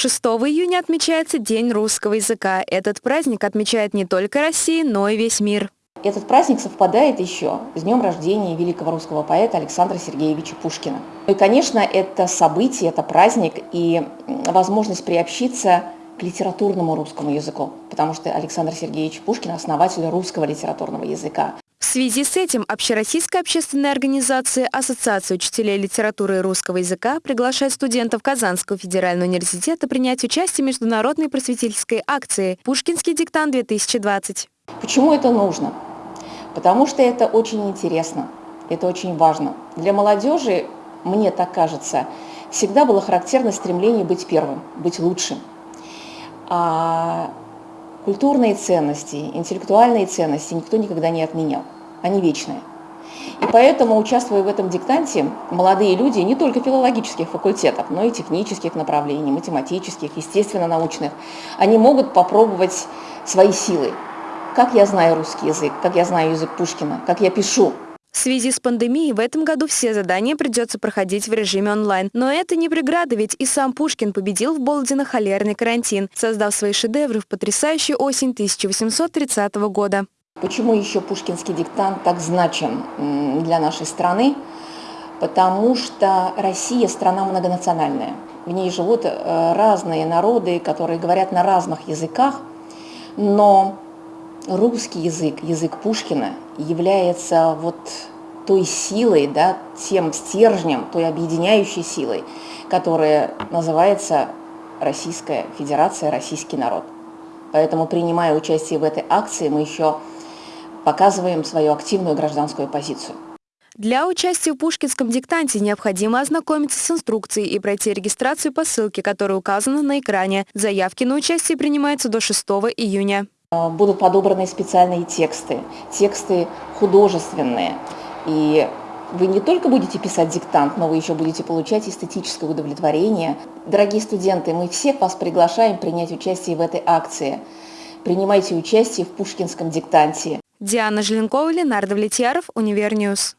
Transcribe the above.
6 июня отмечается День русского языка. Этот праздник отмечает не только Россия, но и весь мир. Этот праздник совпадает еще с днем рождения великого русского поэта Александра Сергеевича Пушкина. И, конечно, это событие, это праздник и возможность приобщиться к литературному русскому языку, потому что Александр Сергеевич Пушкин – основатель русского литературного языка. В связи с этим Общероссийская общественная организация Ассоциация учителей литературы и русского языка приглашает студентов Казанского федерального университета принять участие в международной просветительской акции «Пушкинский диктант-2020». Почему это нужно? Потому что это очень интересно, это очень важно. Для молодежи, мне так кажется, всегда было характерно стремление быть первым, быть лучшим. А культурные ценности, интеллектуальные ценности никто никогда не отменял. Они вечные. И поэтому, участвуя в этом диктанте, молодые люди не только филологических факультетов, но и технических направлений, математических, естественно-научных, они могут попробовать свои силы. Как я знаю русский язык, как я знаю язык Пушкина, как я пишу, в связи с пандемией в этом году все задания придется проходить в режиме онлайн. Но это не преграда, ведь и сам Пушкин победил в Болдино холерный карантин, создав свои шедевры в потрясающую осень 1830 года. Почему еще пушкинский диктант так значим для нашей страны? Потому что Россия страна многонациональная. В ней живут э, разные народы, которые говорят на разных языках, но русский язык, язык Пушкина, является вот той силой, да, тем стержнем, той объединяющей силой, которая называется Российская Федерация, российский народ. Поэтому, принимая участие в этой акции, мы еще показываем свою активную гражданскую позицию. Для участия в Пушкинском диктанте необходимо ознакомиться с инструкцией и пройти регистрацию по ссылке, которая указана на экране. Заявки на участие принимаются до 6 июня. А, будут подобраны специальные тексты, тексты художественные. И вы не только будете писать диктант, но вы еще будете получать эстетическое удовлетворение. Дорогие студенты, мы всех вас приглашаем принять участие в этой акции. Принимайте участие в Пушкинском диктанте. Диана Желенкова, Ленардо Влетьяров, Универньюз.